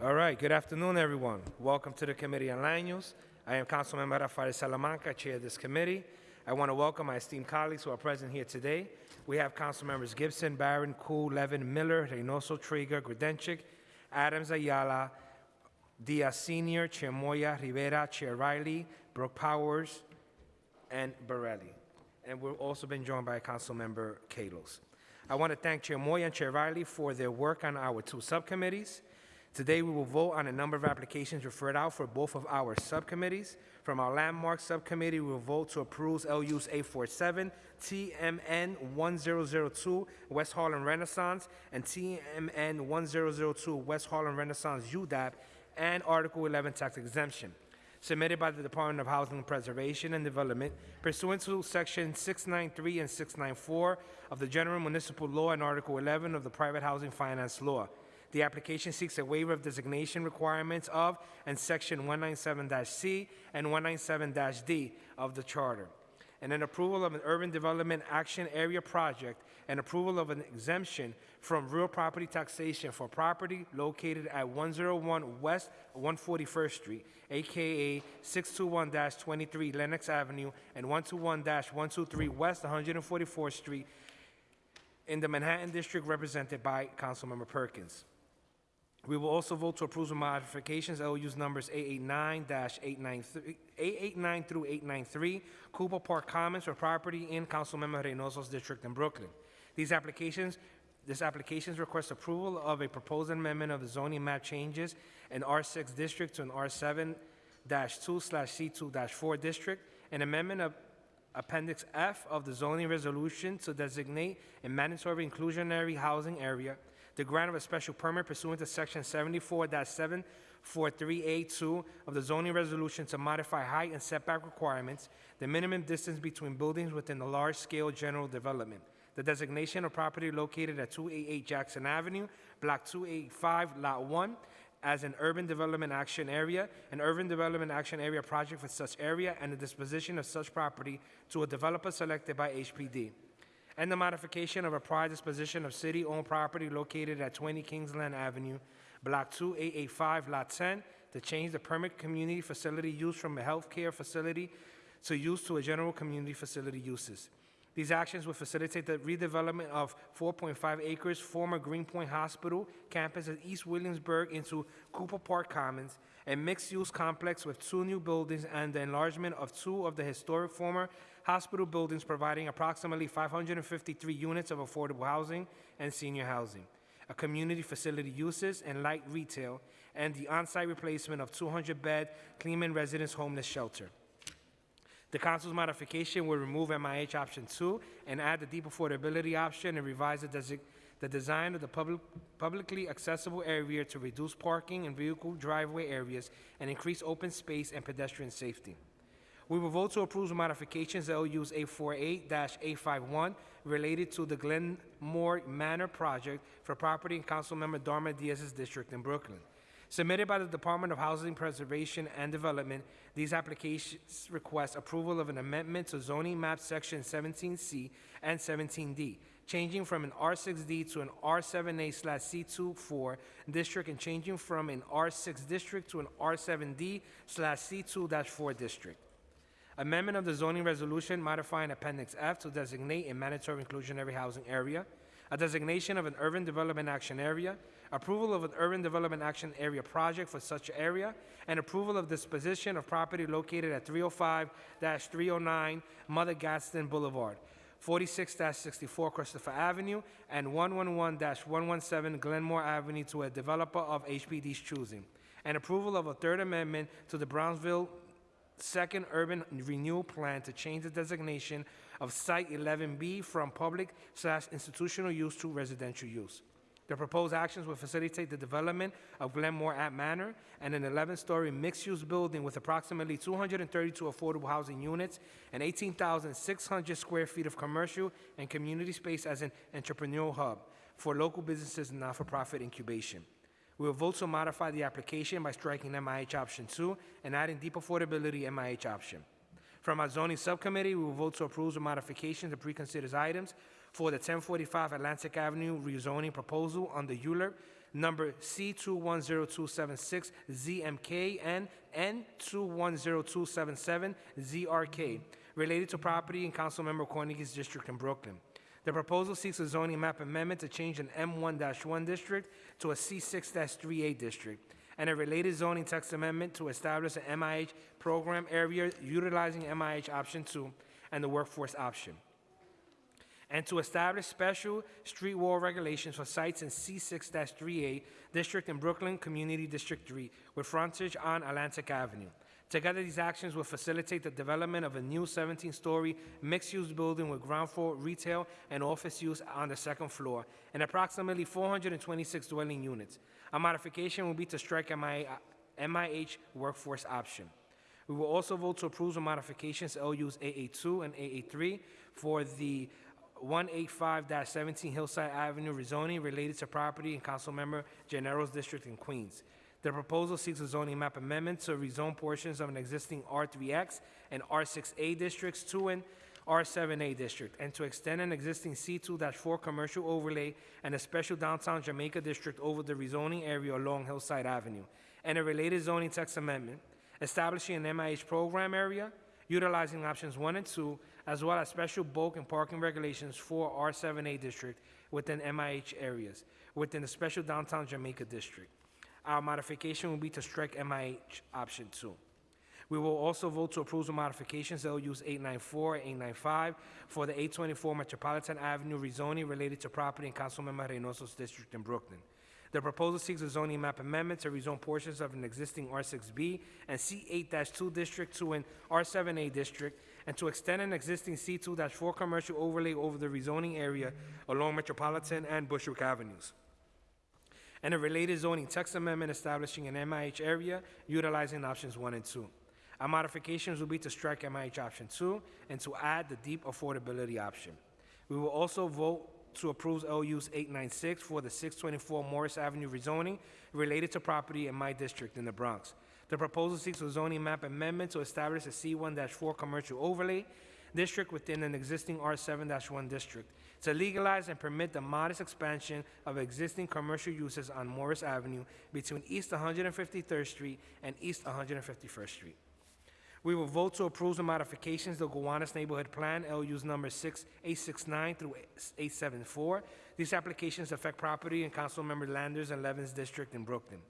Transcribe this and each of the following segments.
All right, good afternoon, everyone. Welcome to the Committee on Land Use. I am Councilmember Rafael Salamanca, Chair of this committee. I want to welcome my esteemed colleagues who are present here today. We have Council Members Gibson, Barron, Koo, Levin, Miller, Reynoso, Treyger, Grodenchik, Adams, Ayala, Diaz Senior, Chair Moya, Rivera, Chair Riley, Brooks-Powers, and Borelli. And we've also been joined by Councilmember Kallos. I want to thank Chair Moya and Chair Riley for their work on our two subcommittees. Today, we will vote on a number of applications referred out for both of our subcommittees. From our landmark subcommittee, we will vote to approve LUs 847, TMN 1002, West Harlem Renaissance, and TMN 1002, West Harlem Renaissance UDAP, and Article 11 tax exemption submitted by the Department of Housing Preservation and Development pursuant to Section 693 and 694 of the General Municipal Law and Article 11 of the Private Housing Finance Law. The application seeks a waiver of designation requirements of and Section 197-C and 197-D of the Charter, and an approval of an urban development action area project and approval of an exemption from real property taxation for property located at 101 West 141st Street, aka 621-23 Lenox Avenue and 121-123 West 144th Street in the Manhattan District represented by Councilmember Perkins. We will also vote to approve the modifications, LUs numbers 889-893, 889 through 893, Cooper Park Commons for property in Councilmember Reynoso's district in Brooklyn. These applications, this applications request approval of a proposed amendment of the zoning map changes in R6 district to an R7-2 slash C2-4 district, an amendment of Appendix F of the zoning resolution to designate a mandatory inclusionary housing area, the grant of a special permit pursuant to Section 74-743A2 of the zoning resolution to modify height and setback requirements, the minimum distance between buildings within the large-scale general development, the designation of property located at 288 Jackson Avenue, Block 285, Lot 1, as an urban development action area, an urban development action area project for such area, and the disposition of such property to a developer selected by HPD and the modification of a prior disposition of city-owned property located at 20 Kingsland Avenue, Block 2885, Lot 10, to change the permit community facility use from a healthcare facility to use to a general community facility uses. These actions will facilitate the redevelopment of 4.5 acres former Greenpoint Hospital campus at East Williamsburg into Cooper Park Commons, a mixed-use complex with two new buildings and the enlargement of two of the historic former hospital buildings providing approximately 553 units of affordable housing and senior housing, a community facility uses and light retail, and the on-site replacement of 200-bed Cleveland Residence Homeless Shelter. The council's modification will remove MIH option two and add the deep affordability option and revise the, the design of the public, publicly accessible area to reduce parking and vehicle driveway areas and increase open space and pedestrian safety. We will vote to approve the modifications LUs 848-851 related to the Glenmore Manor project for property in Councilmember Darma Diaz's district in Brooklyn. Submitted by the Department of Housing Preservation and Development, these applications request approval of an amendment to zoning map section 17C and 17D, changing from an R6D to an R7A slash C24 district and changing from an R6 district to an R7D slash C2-4 district. Amendment of the zoning resolution modifying Appendix F to designate a mandatory inclusionary housing area, a designation of an urban development action area, approval of an urban development action area project for such area, and approval of disposition of property located at 305-309 Mother Gadsden Boulevard, 46-64 Christopher Avenue, and 111-117 Glenmore Avenue to a developer of HPD's choosing, and approval of a third amendment to the Brownsville Second Urban Renewal Plan to change the designation of Site 11B from public slash institutional use to residential use. The proposed actions will facilitate the development of Glenmore at Manor and an 11-story mixed-use building with approximately 232 affordable housing units and 18,600 square feet of commercial and community space as an entrepreneurial hub for local businesses and not-for-profit incubation. We will vote to modify the application by striking MIH option two and adding deep affordability MIH option. From our zoning subcommittee, we will vote to approve the modifications of preconsidered items for the 1045 Atlantic Avenue rezoning proposal the ULURP number C210276 ZMK and N210277 ZRK, related to property in Councilmember Cornegy's district in Brooklyn. The proposal seeks a zoning map amendment to change an M1-1 district to a C6-3A district, and a related zoning text amendment to establish an MIH program area utilizing MIH option two and the workforce option and to establish special street wall regulations for sites in C6-3A District in Brooklyn Community District 3 with frontage on Atlantic Avenue. Together, these actions will facilitate the development of a new 17-story mixed-use building with ground floor retail and office use on the second floor and approximately 426 dwelling units. A modification will be to strike MIH uh, workforce option. We will also vote to approve the modifications LUs AA2 and AA3 for the 185-17 Hillside Avenue rezoning related to property in Councilmember Gennaro's district in Queens. The proposal seeks a zoning map amendment to rezone portions of an existing R3X and R6A districts to an R7A district, and to extend an existing C2-4 commercial overlay and a special downtown Jamaica district over the rezoning area along Hillside Avenue, and a related zoning text amendment establishing an MIH program area, utilizing options one and two, as well as special bulk and parking regulations for R7A district within MIH areas, within the special downtown Jamaica district. Our modification will be to strike MIH option two. We will also vote to approve the modifications LUs 894 and 895 for the 824 Metropolitan Avenue rezoning related to property in Councilmember Reynoso's district in Brooklyn. The proposal seeks a zoning map amendment to rezone portions of an existing R6B and C8-2 district to an R7A district, and to extend an existing C2-4 commercial overlay over the rezoning area along Metropolitan and Bushwick Avenues and a related zoning text amendment establishing an MIH area utilizing options one and two. Our modifications will be to strike MIH option two and to add the deep affordability option. We will also vote to approve LUs 896 for the 624 Morris Avenue rezoning related to property in my district in the Bronx. The proposal seeks a zoning map amendment to establish a C1-4 commercial overlay district within an existing R7-1 district to legalize and permit the modest expansion of existing commercial uses on Morris Avenue between East 153rd Street and East 151st Street. We will vote to approve the modifications to the Gowanus Neighborhood Plan, LUs number 6869 through 874. These applications affect property in Councilmember Landers and Levin's district in Brooklyn.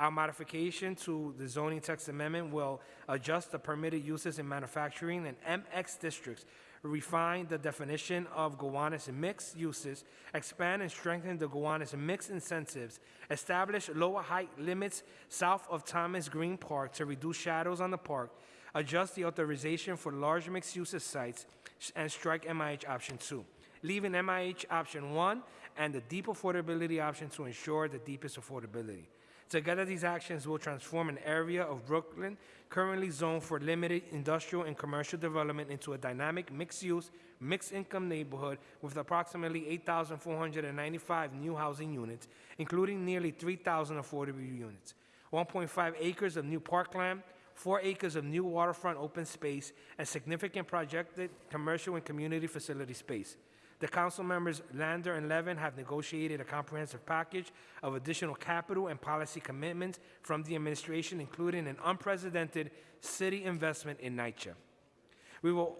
Our modification to the zoning text amendment will adjust the permitted uses in manufacturing and MX districts, refine the definition of Gowanus mixed uses, expand and strengthen the Gowanus mixed incentives, establish lower height limits south of Thomas Greene Park to reduce shadows on the park, adjust the authorization for large mixed uses sites, and strike MIH option two, leaving MIH option one and the deep affordability option to ensure the deepest affordability. Together, these actions will transform an area of Brooklyn currently zoned for limited industrial and commercial development into a dynamic mixed-use, mixed-income neighborhood with approximately 8,495 new housing units, including nearly 3,000 affordable units, 1.5 acres of new parkland, 4 acres of new waterfront open space, and significant projected commercial and community facility space. The council members Lander and Levin have negotiated a comprehensive package of additional capital and policy commitments from the administration, including an unprecedented city investment in NYCHA. We will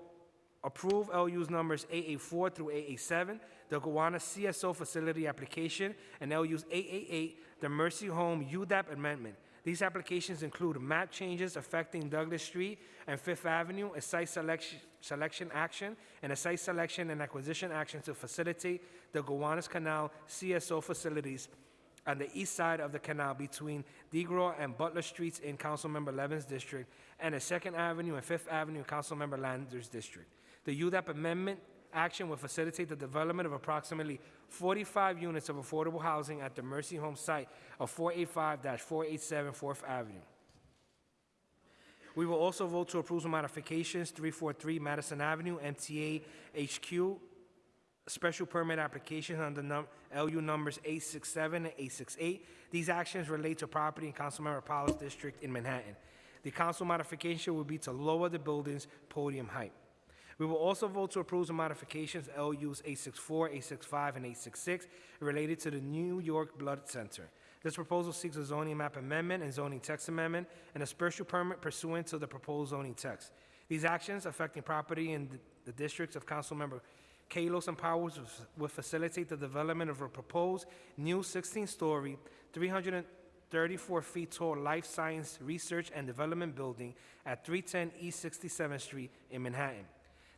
approve LU's numbers AA4 through AA7, the Gowanus CSO facility application, and LU's 888, the Mercy Home UDAP amendment. These applications include map changes affecting Douglas Street and Fifth Avenue, a site selection, selection action, and a site selection and acquisition action to facilitate the Gowanus Canal CSO facilities on the east side of the canal between DeGraw and Butler Streets in Councilmember Levin's district, and a Second Avenue and Fifth Avenue in Councilmember Lander's district. The UDAP amendment action will facilitate the development of approximately 45 units of affordable housing at the Mercy Home site of 485-487 Fourth Avenue. We will also vote to approve some modifications 343 Madison Avenue, MTA HQ, special permit applications under num- LU numbers 867 and 868. These actions relate to property in Councilmember Powell's district in Manhattan. The council modification will be to lower the building's podium height. We will also vote to approve the modifications LUs 864, 865, and 866 related to the New York Blood Center. This proposal seeks a zoning map amendment and zoning text amendment and a special permit pursuant to the proposed zoning text. These actions affecting property in the- districts of Council Councilmember Kallos and Powers will facilitate the development of a proposed new 16-story, 334 feet tall life science research and development building at 310 East 67th Street in Manhattan.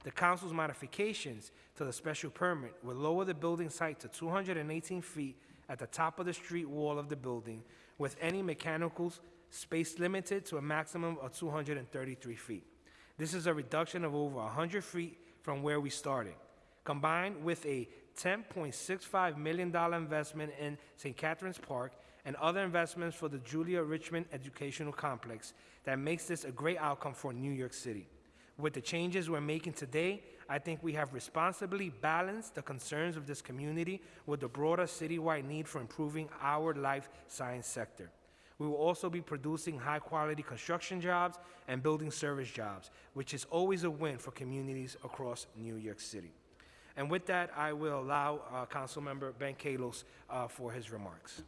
The council's modifications to the special permit will lower the building site to 218 feet at the top of the street wall of the building, with any mechanicals space limited to a maximum of 233 feet. This is a reduction of over 100 feet from where we started. Combined with a $10.65 million investment in St. Catherine's Park and other investments for the Julia Richman Educational Complex, that makes this a great outcome for New York City. With the changes we're making today, I think we have responsibly balanced the concerns of this community with the broader citywide need for improving our life science sector. We will also be producing high-quality construction jobs and building service jobs, which is always a win for communities across New York City. And with that, I will allow uh, Councilmember Ben Kallos uh, for his remarks.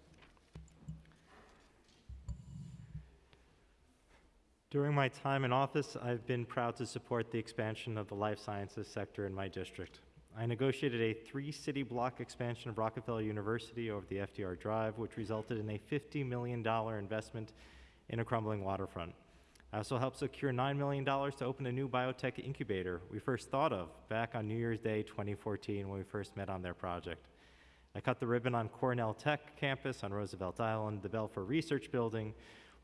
During my time in office, I've been proud to support the expansion of the life sciences sector in my district. I negotiated a three-city block expansion of Rockefeller University over the FDR Drive, which resulted in a $50 million investment in a crumbling waterfront. I also helped secure $9 million to open a new biotech incubator we first thought of back on New Year's Day 2014 when we first met on their project. I cut the ribbon on Cornell Tech campus on Roosevelt Island, the Belfer Research Building.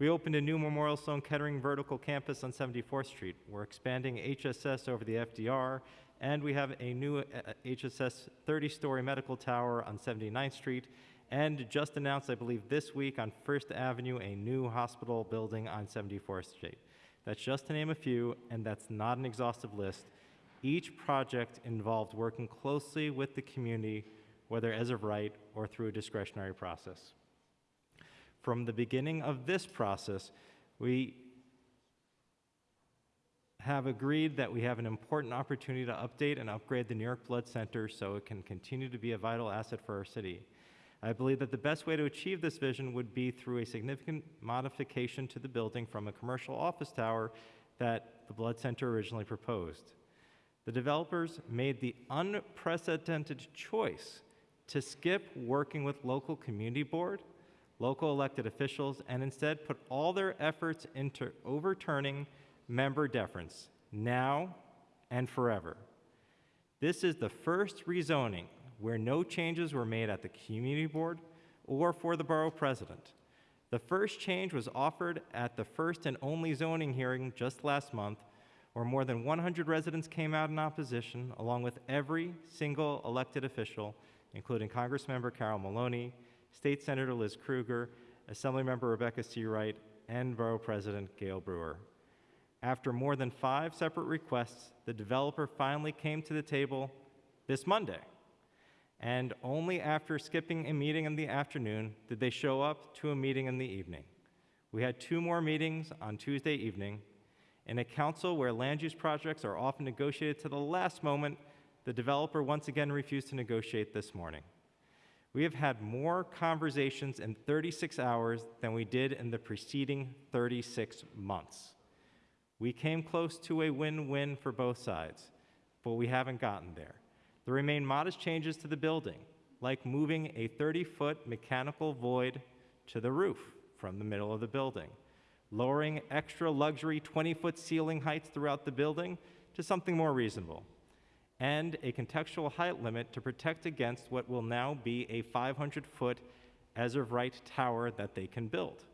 We opened a new Memorial Sloan Kettering vertical campus on 74th Street. We're expanding HSS over the FDR, and we have a new uh, HSS 30-story medical tower on 79th Street, and just announced, I believe, this week on First Avenue, a new hospital building on 74th Street. That's just to name a few, and that's not an exhaustive list. Each project involved working closely with the community, whether as of right or through a discretionary process. From the beginning of this process, we have agreed that we have an important opportunity to update and upgrade the New York Blood Center so it can continue to be a vital asset for our city. I believe that the best way to achieve this vision would be through a significant modification to the building from a commercial office tower that the Blood Center originally proposed. The developers made the unprecedented choice to skip working with local community board, local elected officials, and instead put all their efforts into overturning member deference now and forever. This is the first rezoning where no changes were made at the community board or for the borough president. The first change was offered at the first and only zoning hearing just last month, where more than 100 residents came out in opposition, along with every single elected official, including Congressmember Carol Maloney, State Senator Liz Krueger, Assemblymember Rebecca Seawright, and Borough President Gale Brewer. After more than five separate requests, the developer finally came to the table this Monday. And only after skipping a meeting in the afternoon did they show up to a meeting in the evening. We had two more meetings on Tuesday evening. In a council where land use projects are often negotiated to the last moment, the developer once again refused to negotiate this morning. We have had more conversations in 36 hours than we did in the preceding 36 months. We came close to a win win for both sides, but we haven't gotten there. There remain modest changes to the building, like moving a 30 foot mechanical void to the roof from the middle of the building, lowering extra luxury 20 foot ceiling heights throughout the building to something more reasonable, and a contextual height limit to protect against what will now be a 500 foot as of right tower that they can build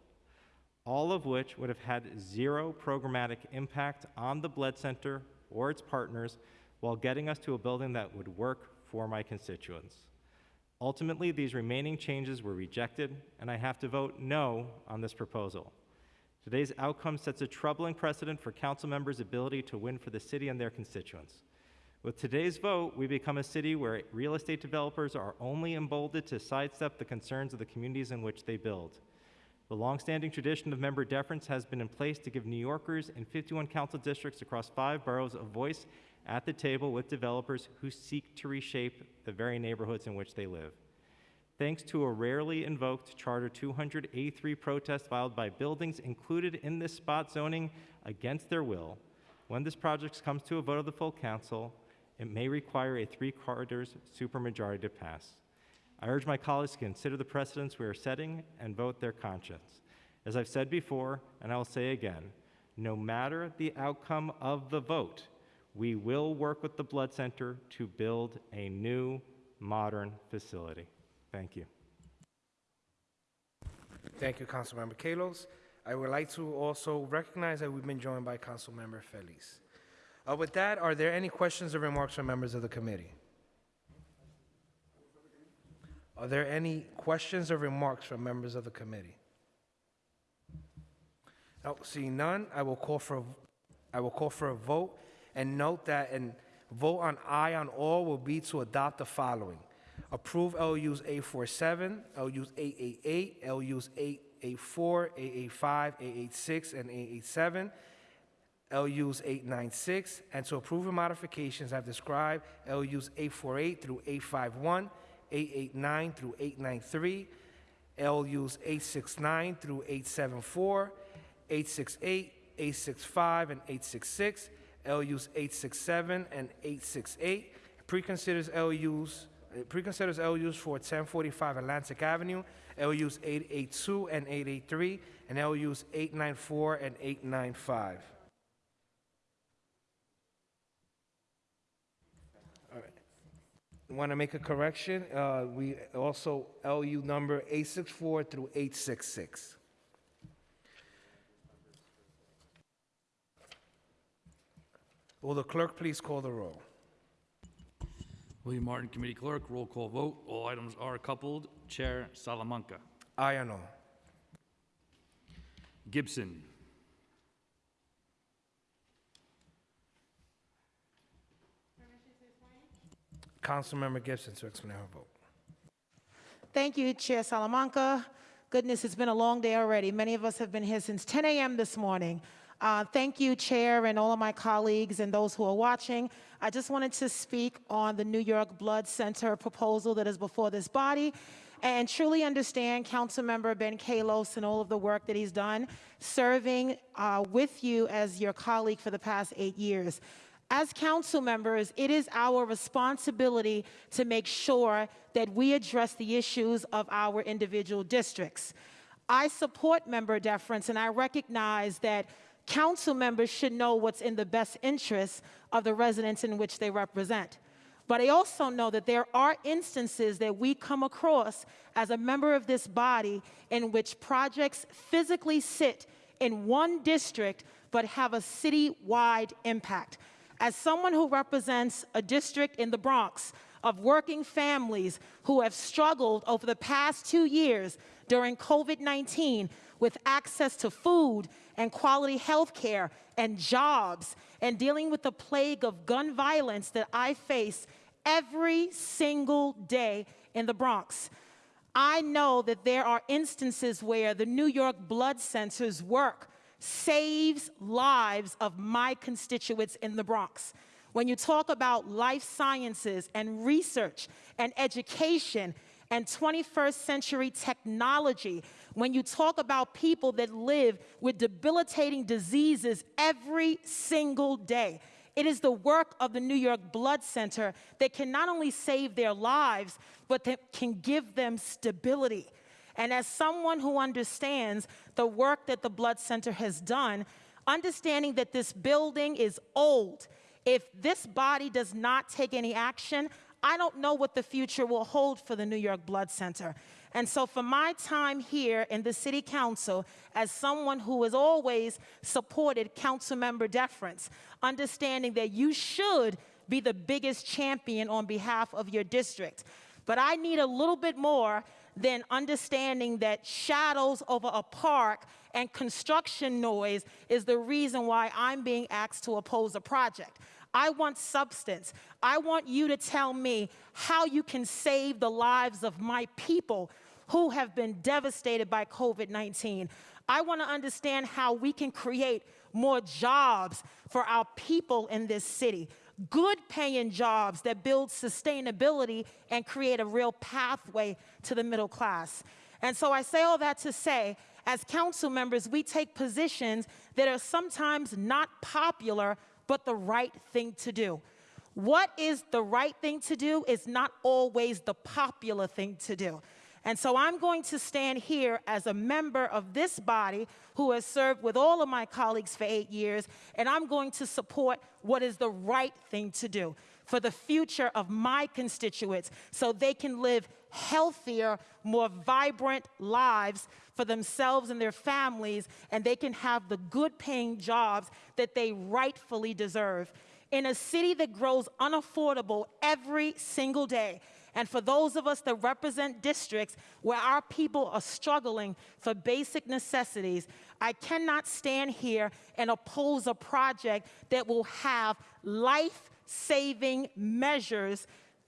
all of which would have had zero programmatic impact on the blood center or its partners while getting us to a building that would work for my constituents. Ultimately, these remaining changes were rejected, and I have to vote no on this proposal. Today's outcome sets a troubling precedent for council members' ability to win for the city and their constituents. With today's vote, we become a city where real estate developers are only emboldened to sidestep the concerns of the communities in which they build. The longstanding tradition of member deference has been in place to give New Yorkers in 51 council districts across five boroughs a voice at the table with developers who seek to reshape the very neighborhoods in which they live. thanks to a rarely invoked Charter 200A3 protest filed by buildings included in this spot zoning against their will. When this project comes to a vote of the full council, it may require a three-quarters supermajority to pass. I urge my colleagues to consider the precedents we are setting and vote their conscience. As I've said before, and I will say again, no matter the outcome of the vote, we will work with the Blood Center to build a new, modern facility. Thank you. Thank you, Councilmember Kallos. I would like to also recognize that we've been joined by Councilmember Feliz. Uh, With that, are there any questions or remarks from members of the committee? Are there any questions or remarks from members of the committee? No, seeing none, I will call for, a- I will call for a vote, and note that an vote on aye on all will be to adopt the following. Approve LUs 847, LUs 888, LUs 884, 885, 886, and 887, LUs 896, and to approve the modifications I've described, LUs 848 through 851, 889 through 893, LUs 869 through 874, 868, 865, and 866, LUs 867 and 868, preconsiders LUs, uh, preconsiders LUs for 1045 Atlantic Avenue, LUs 882 and 883, and LUs 894 and 895. Want to make a correction? Uh, We also, LU number 864 through 866. Will the clerk please call the roll? William Martin, Committee Clerk, roll call vote. All items are coupled. Chair Salamanca. Aye or no? Gibson. Councilmember Gibson to explain her vote. Thank you, Chair Salamanca. Goodness, it's been a long day already. Many of us have been here since 10 a.m. this morning. Uh, thank you, Chair, and all of my colleagues and those who are watching. I just wanted to speak on the New York Blood Center proposal that is before this body and truly understand Councilmember Ben Kallos and all of the work that he's done serving uh, with you as your colleague for the past eight years. As council members, it is our responsibility to make sure that we address the issues of our individual districts. I support member deference, and I recognize that council members should know what's in the best interest of the residents in which they represent. But I also know that there are instances that we come across as a member of this body in which projects physically sit in one district but have a city-wide impact. As someone who represents a district in the Bronx of working families who have struggled over the past two years during COVID 19 with access to food and quality health care and jobs, and dealing with the plague of gun violence that I face every single day in the Bronx. I know that there are instances where the New York Blood Center's work saves lives of my constituents in the Bronx. When you talk about life sciences and research and education and 21st century technology, when you talk about people that live with debilitating diseases every single day, it is the work of the New York Blood Center that can not only save their lives, but that can give them stability. And as someone who understands the work that the Blood Center has done, understanding that this building is old, if this body does not take any action, I don't know what the future will hold for the New York Blood Center. And so, for my time here in the City Council, as someone who has always supported council member deference, understanding that you should be the biggest champion on behalf of your district. But I need a little bit more than understanding that shadows over a park and construction noise is the reason why I'm being asked to oppose a project. I want substance. I want you to tell me how you can save the lives of my people who have been devastated by COVID 19. I want to understand how we can create more jobs for our people in this city. Good paying jobs that build sustainability and create a real pathway to the middle class. And so I say all that to say, as council members, we take positions that are sometimes not popular, but the right thing to do. What is the right thing to do is not always the popular thing to do. And so I'm going to stand here as a member of this body who has served with all of my colleagues for eight years, and I'm going to support what is the right thing to do for the future of my constituents so they can live healthier, more vibrant lives for themselves and their families, and they can have the good paying jobs that they rightfully deserve. In a city that grows unaffordable every single day, and for those of us that represent districts where our people are struggling for basic necessities, I cannot stand here and oppose a project that will have life saving measures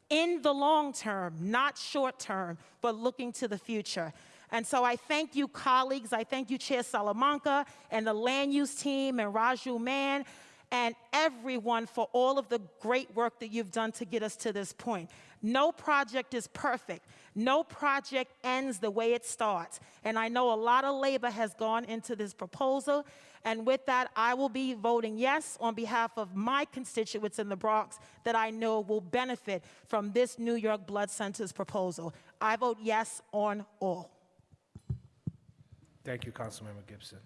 in the long term, not short term, but looking to the future. And so I thank you, colleagues. I thank you, Chair Salamanca and the land use team and Raju Mann and everyone for all of the great work that you've done to get us to this point. No project is perfect. No project ends the way it starts. And I know a lot of labor has gone into this proposal. And with that, I will be voting yes on behalf of my constituents in the Bronx that I know will benefit from this New York Blood Center's proposal. I vote yes on all. Thank you, Councilmember Gibson.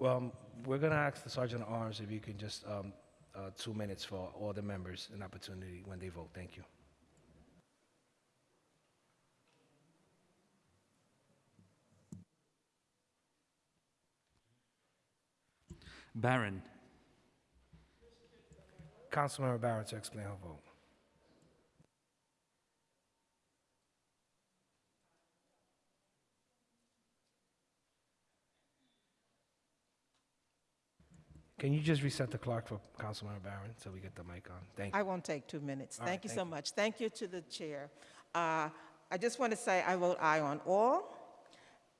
Well, we're going to ask the Sergeant at Arms if you can just, um, uh, two minutes for all the members, an opportunity when they vote. Thank you. Barron. Councilmember Barron to explain her vote. Can you just reset the clock for Councilmember Barron so we get the mic on? Thank you. I won't take two minutes. All right, Thank you thank so you. much. Thank you to the chair. Uh, I just want to say I vote aye on all,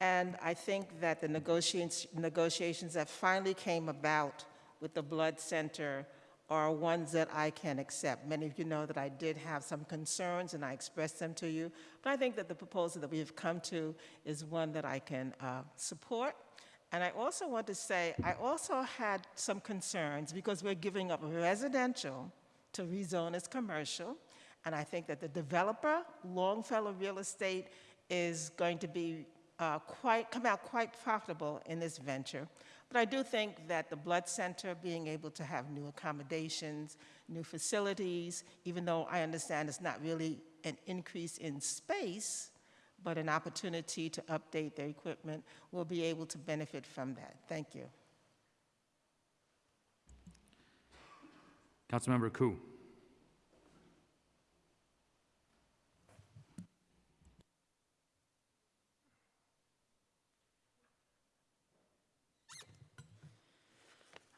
and I think that the negotiations, negotiations that finally came about with the Blood Center are ones that I can accept. Many of you know that I did have some concerns, and I expressed them to you, but I think that the proposal that we have come to is one that I can uh, support. And I also want to say, I also had some concerns because we're giving up residential to rezone as commercial. And I think that the developer, Longfellow Real Estate, is going to be uh, quite, come out quite profitable in this venture. But I do think that the Blood Center being able to have new accommodations, new facilities, even though I understand it's not really an increase in space, but an opportunity to update their equipment, will be able to benefit from that. Thank you. Councilmember Koo.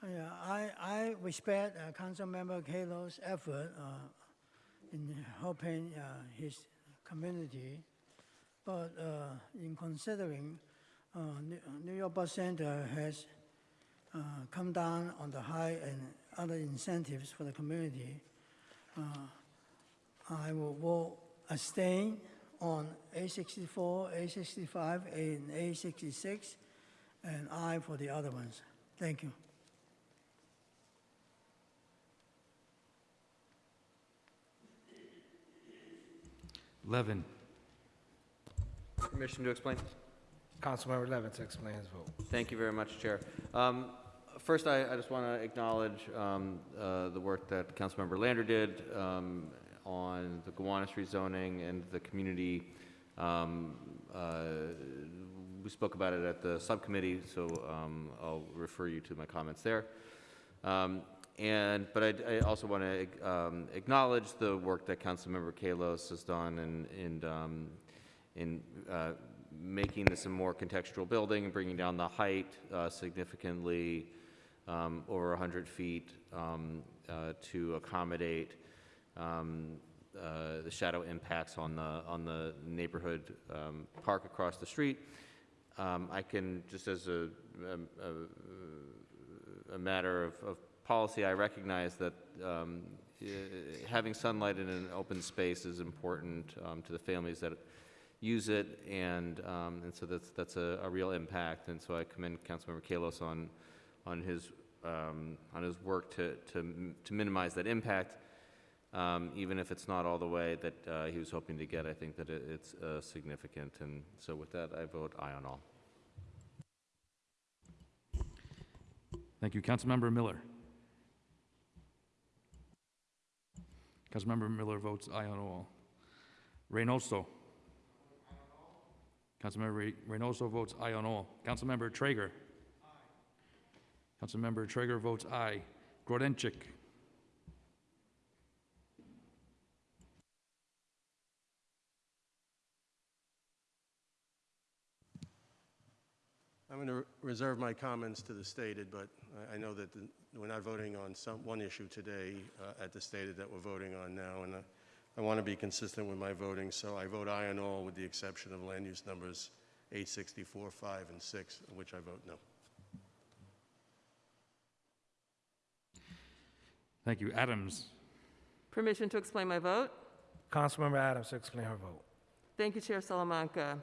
Yeah, I, I respect uh, Councilmember Kallos' effort uh, in helping uh, his community, but uh, in considering uh, New York Bus Center has uh, come down on the high and other incentives for the community, I will vote abstain on A64, A65, and A66, and I for the other ones. Thank you. Levin. Permission to explain? Councilmember Levin to explain his vote. Thank you very much, Chair. Um, First, I I just want to acknowledge um, uh, the work that Councilmember Lander did um, on the Gowanus rezoning and the community. um, uh, We spoke about it at the subcommittee, so um, I'll refer you to my comments there. Um, And, but I, I also want to acknowledge the work that Councilmember Kallos has done in, in, um, in uh, making this a more contextual building and bringing down the height uh, significantly um, over 100 feet um, uh, to accommodate um, uh, the shadow impacts on the, on the neighborhood um, park across the street. Um, I can, just as a, a- a a matter of, of policy, I recognize that um, having sunlight in an open space is important um, to the families that use it, and, um, and so that's, that's a, a real impact. And so I commend Councilmember Kallos on, on his, um, on his work to, to, to minimize that impact. Um, even if it's not all the way that uh, he was hoping to get, I think that it, it's uh, significant. And so with that, I vote aye on all. Thank you. Councilmember Miller. Councilmember Miller votes aye on all. Reynoso. Councilmember Re- Reynoso votes aye on all. Councilmember Treyger. Aye. Councilmember Treyger votes aye. Grodenchik. I'm going to reserve my comments to the stated, but I- I know that the- we're not voting on some, one issue today uh, at the stated that we're voting on now, and uh, I want to be consistent with my voting, so I vote aye on all with the exception of land use numbers 864, 5, and 6, which I vote no. Thank you. Adams. Permission to explain my vote? Councilmember Adams to explain her vote. Thank you, Chair Salamanca,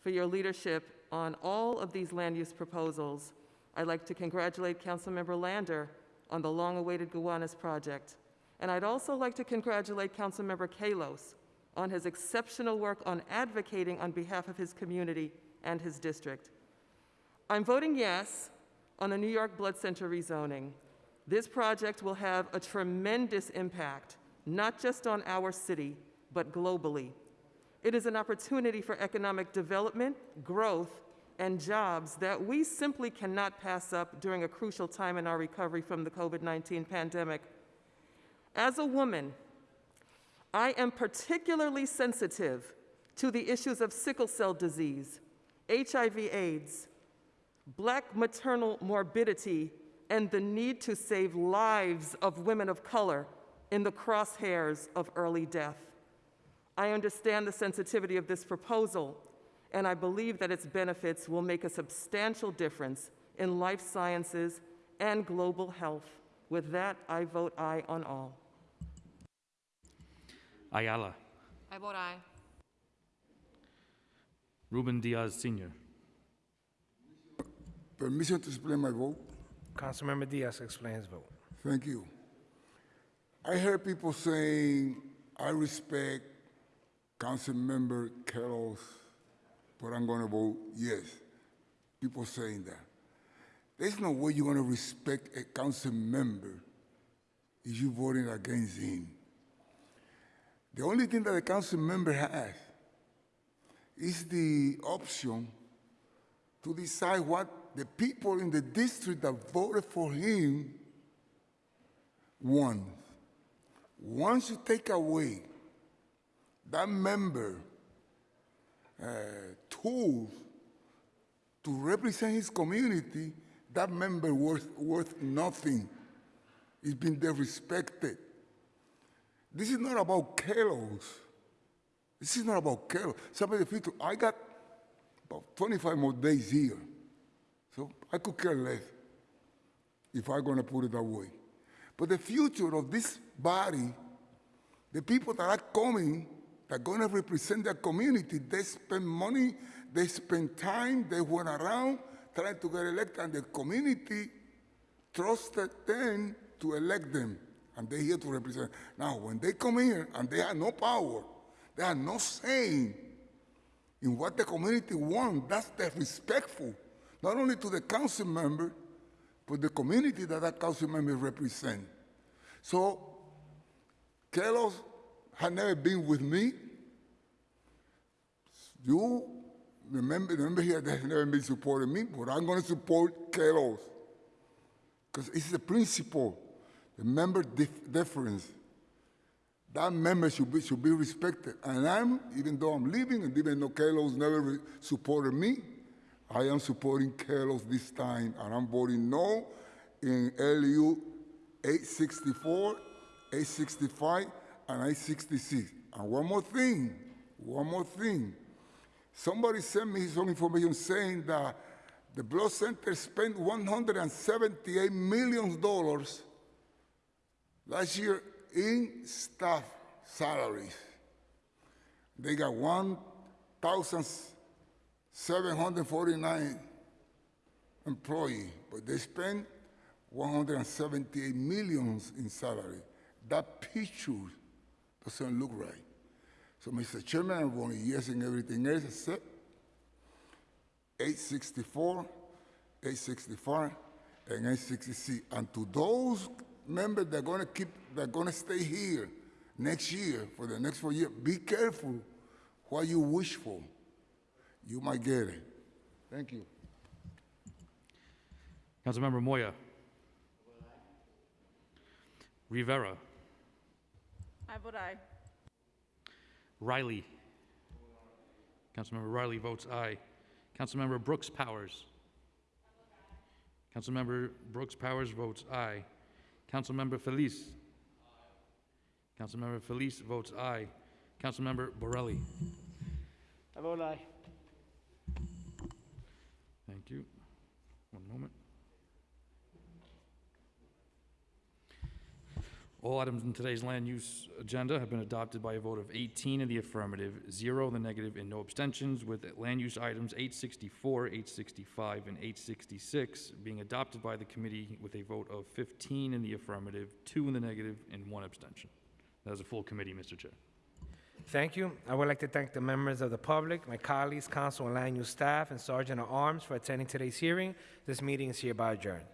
for your leadership on all of these land use proposals. I'd like to congratulate Councilmember Lander on the long-awaited Gowanus project. And I'd also like to congratulate Councilmember Kallos on his exceptional work on advocating on behalf of his community and his district. I'm voting yes on the New York Blood Center rezoning. This project will have a tremendous impact, not just on our city, but globally. It is an opportunity for economic development, growth, and jobs that we simply cannot pass up during a crucial time in our recovery from the COVID 19 pandemic. As a woman, I am particularly sensitive to the issues of sickle cell disease, HIV/AIDS, black maternal morbidity, and the need to save lives of women of color in the crosshairs of early death. I understand the sensitivity of this proposal, and I believe that its benefits will make a substantial difference in life sciences and global health. With that, I vote aye on all. Ayala. I vote aye. Ruben Diaz Sr. Permission to explain my vote? Councilmember Diaz explains vote. Thank you. I heard people saying, I respect Councilmember Kallos, but I'm going to vote yes. People saying that. There's no way you're going to respect a council member if you're voting against him. The only thing that a council member has is the option to decide what the people in the district that voted for him want. Once you take away that member uh, tools to represent his community, that member worth, worth nothing. He's been disrespected. This is not about Kellogg's. This is not about Kellogg's. Some of the people, I got about 25 more days here. So I could care less if I'm going to put it that way. But the future of this body, the people that are coming, that are going to represent their community, they spend money, they spend time, they went around trying to get elected, and the community trusted them to elect them, and they're here to represent. Now, when they come here and they have no power, they have no saying in what the community wants, that's disrespectful, not only to the council member, but the community that that council member represent. So, Kallos had never been with me. You, remember, remember here, have never been supporting me, but I'm going to support Kallos. Because it's the principle, the member dif- difference. That member should be, should be respected. And I'm, even though I'm leaving, and even though Carlos never supported me, I am supporting Carlos this time, and I'm voting no in LU 864, 865, and 866. And one more thing, one more thing. Somebody sent me some information saying that the blood center spent $178 million Last year, in staff salaries, they got one thousand seven hundred forty-nine employees, but they spent one hundred and seventy-eight millions in salary. That picture doesn't look right. So, Mr. Chairman, I'm voting yes in everything else except 864, 865, and 866. And to those members that are going to keep, that are going to stay here next year for the next four years, be careful what you wish for. You might get it. Thank you. Councilmember Moya. Rivera. I vote aye. Riley. Councilmember Riley votes aye. Councilmember Brooks-Powers. Councilmember Brooks-Powers votes aye. Councilmember Feliz. Councilmember Feliz votes aye. Councilmember Borelli. I vote aye. Thank you. One moment. All items in today's land use agenda have been adopted by a vote of 18 in the affirmative, zero in the negative, and no abstentions, with land use items 864, 865, and 866 being adopted by the committee with a vote of 15 in the affirmative, two in the negative, and one abstention. That is a full committee, Mr. Chair. Thank you. I would like to thank the members of the public, my colleagues, council and land use staff, and Sergeant at Arms for attending today's hearing. This meeting is hereby adjourned.